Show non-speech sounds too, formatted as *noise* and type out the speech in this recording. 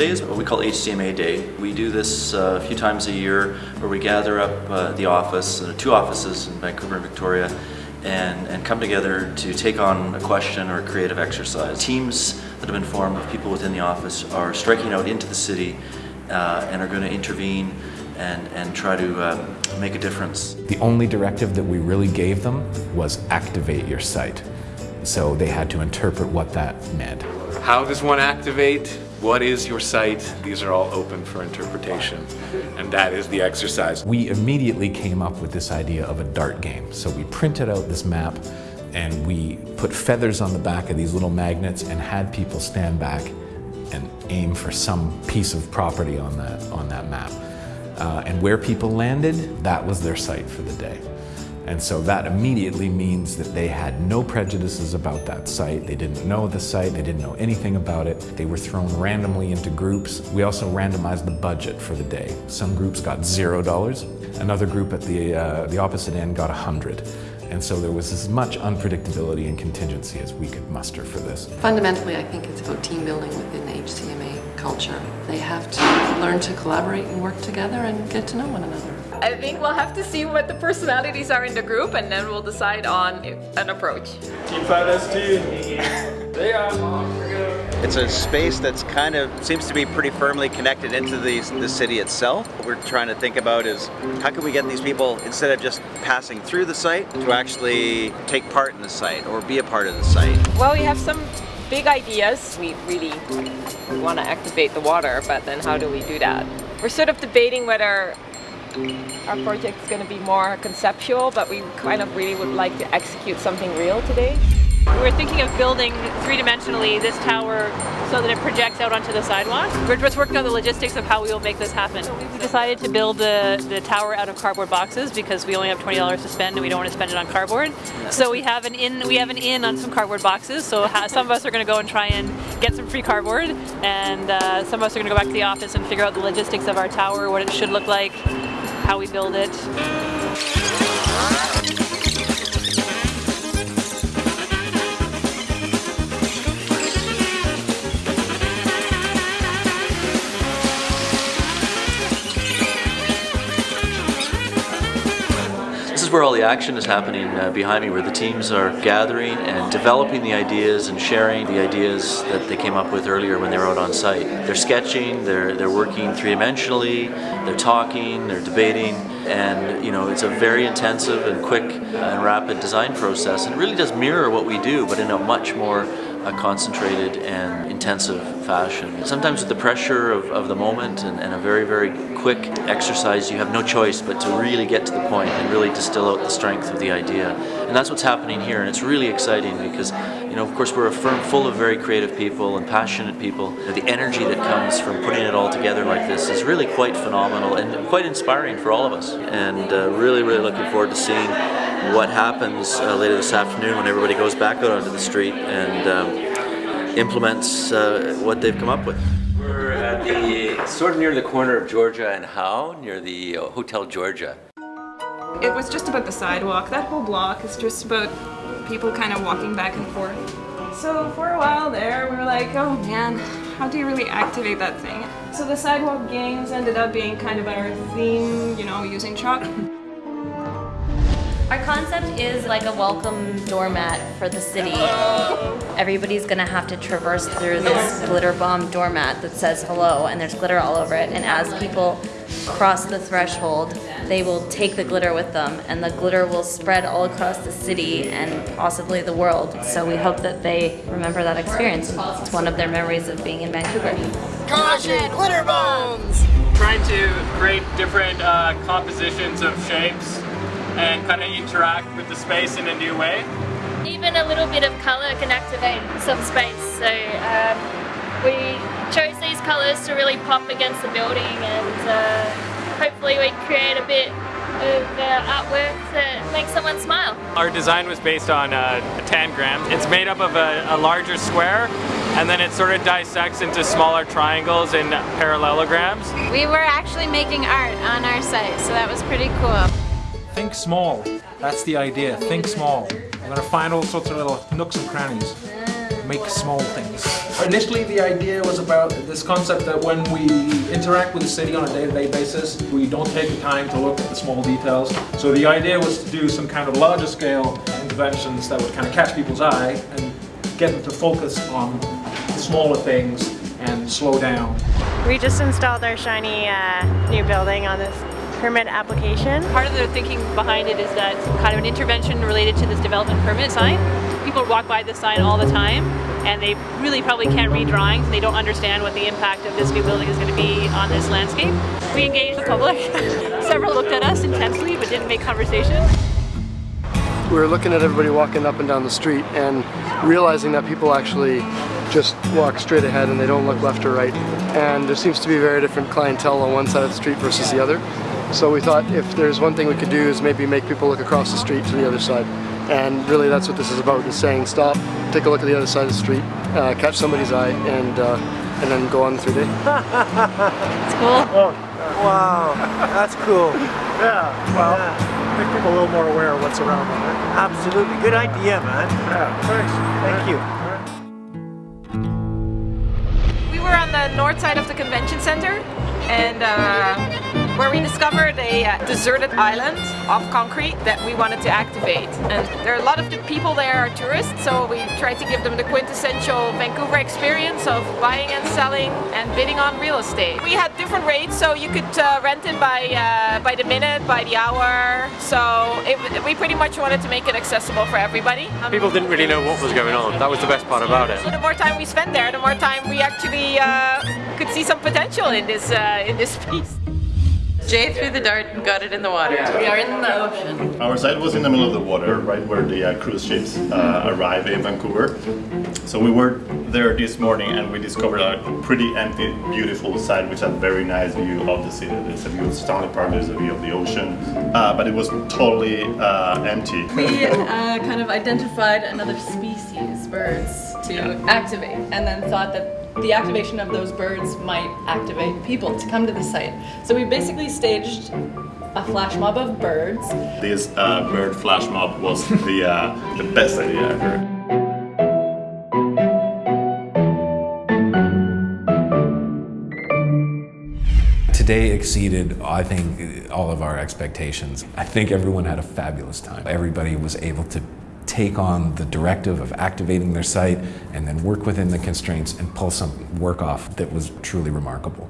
today is what we call HCMA Day. We do this uh, a few times a year where we gather up uh, the office, uh, two offices in Vancouver and Victoria, and, and come together to take on a question or a creative exercise. Teams that have been formed of people within the office are striking out into the city uh, and are going to intervene and, and try to um, make a difference. The only directive that we really gave them was activate your site. So they had to interpret what that meant. How does one activate? What is your site? These are all open for interpretation, and that is the exercise. We immediately came up with this idea of a dart game. So we printed out this map and we put feathers on the back of these little magnets and had people stand back and aim for some piece of property on that, on that map. Uh, and where people landed, that was their site for the day. And so that immediately means that they had no prejudices about that site. They didn't know the site, they didn't know anything about it. They were thrown randomly into groups. We also randomized the budget for the day. Some groups got zero dollars. Another group at the, uh, the opposite end got a hundred. And so there was as much unpredictability and contingency as we could muster for this. Fundamentally, I think it's about team building within the HCMA culture. They have to learn to collaborate and work together and get to know one another. I think we'll have to see what the personalities are in the group and then we'll decide on an approach. Team 5ST. they are. It's a space that's kind of seems to be pretty firmly connected into the, the city itself. What we're trying to think about is how can we get these people, instead of just passing through the site, to actually take part in the site or be a part of the site. Well, we have some big ideas. We really want to activate the water, but then how do we do that? We're sort of debating whether our project is going to be more conceptual, but we kind of really would like to execute something real today. We're thinking of building three-dimensionally this tower so that it projects out onto the sidewalk. We're just working on the logistics of how we will make this happen. We decided to build the, the tower out of cardboard boxes because we only have $20 to spend and we don't want to spend it on cardboard. So we have an in we have an in on some cardboard boxes. So some of us are going to go and try and get some free cardboard and uh, some of us are going to go back to the office and figure out the logistics of our tower, what it should look like, how we build it. Is where all the action is happening uh, behind me, where the teams are gathering and developing the ideas and sharing the ideas that they came up with earlier when they were out on site. They're sketching, they're, they're working three-dimensionally, they're talking, they're debating, and you know it's a very intensive and quick and rapid design process. And it really does mirror what we do, but in a much more a concentrated and intensive fashion. Sometimes with the pressure of, of the moment and, and, a very, very quick exercise, you have no choice but to really get to the point and really distill out the strength of the idea. And that's what's happening here, and it's really exciting because, you know, of course we're a firm full of very creative people and passionate people. The energy that comes from putting it all together like this is really quite phenomenal and quite inspiring for all of us. And uh, really, really looking forward to seeing what happens uh, later this afternoon when everybody goes back out onto the street and um, implements uh, what they've come up with. We're at the sort of near the corner of Georgia and Howe, near the uh, Hotel Georgia. It was just about the sidewalk. That whole block is just about people kind of walking back and forth. So for a while there, we were like, oh man, how do you really activate that thing? So the sidewalk games ended up being kind of our theme, you know, using chalk. Our concept is like a welcome doormat for the city. Everybody's gonna have to traverse through this glitter bomb doormat that says hello and there's glitter all over it and as people cross the threshold they will take the glitter with them and the glitter will spread all across the city and possibly the world. So we hope that they remember that experience. It's one of their memories of being in Vancouver. Caution! Glitter bombs! Trying to create different uh, compositions of shapes and kind of interact with the space in a new way. Even a little bit of colour can activate some space, so um, we chose these colours to really pop against the building and uh, hopefully we create a bit of uh, artwork that makes someone smile. Our design was based on uh, a tangram. It's made up of a, a larger square and then it sort of dissects into smaller triangles and parallelograms. We were actually making art on our site, so that was pretty cool. Think small. That's the idea. Think small. I'm going to find all sorts of little nooks and crannies. make small things. Initially the idea was about this concept that when we interact with the city on a day-to-day basis, we don't take the time to look at the small details. So the idea was to do some kind of larger scale interventions that would kind of catch people's eye and get them to focus on the smaller things and slow down. We just installed our shiny uh, new building on this permit application. Part of the thinking behind it is that kind of an intervention related to this development permit sign. People walk by this sign all the time and they really probably can't read drawings and they don't understand what the impact of this new building is going to be on this landscape. We engaged the public. *laughs* Several looked at us intensely but didn't make conversation. We were looking at everybody walking up and down the street and realizing that people actually just walk straight ahead and they don't look left or right. And there seems to be a very different clientele on one side of the street versus the other. So we thought if there's one thing we could do is maybe make people look across the street to the other side. And really that's what this is about, is saying stop, take a look at the other side of the street, uh, catch somebody's eye, and uh, and then go on through day. *laughs* It's cool. Oh, wow, that's cool. Yeah, well, yeah. make people a little more aware of what's around them. Right? Absolutely, good idea, man. Yeah, thanks. Thank you. We were on the north side of the convention center and uh, where we discovered a uh, deserted island of concrete that we wanted to activate. And there are a lot of the people there are tourists, so we tried to give them the quintessential Vancouver experience of buying and selling and bidding on real estate. We had different rates, so you could uh, rent it by uh, by the minute, by the hour. So it, we pretty much wanted to make it accessible for everybody. Um, People didn't really know what was going on. That was the best part about it. so the more time we spent there, the more time we actually uh, could see some potential in this uh, in this *laughs* piece. Jay threw the dart and got it in the water. We are in the ocean. Our site was in the middle of the water, right where the uh, cruise ships uh, arrive in Vancouver. So we were there this morning and we discovered a pretty empty, beautiful site which had a very nice view of the city. There's a view of Stanley Park, there's a view of the ocean, uh, but it was totally uh, empty. We uh, kind of identified another species, birds, to activate, and then thought that the activation of those birds might activate people to come to the site. So we basically staged a flash mob of birds. This uh, bird flash mob was *laughs* the, uh, the best idea ever. Today exceeded, I think, all of our expectations. I think everyone had a fabulous time. Everybody was able to take on the directive of activating their site and then work within the constraints and pull some work off that was truly remarkable.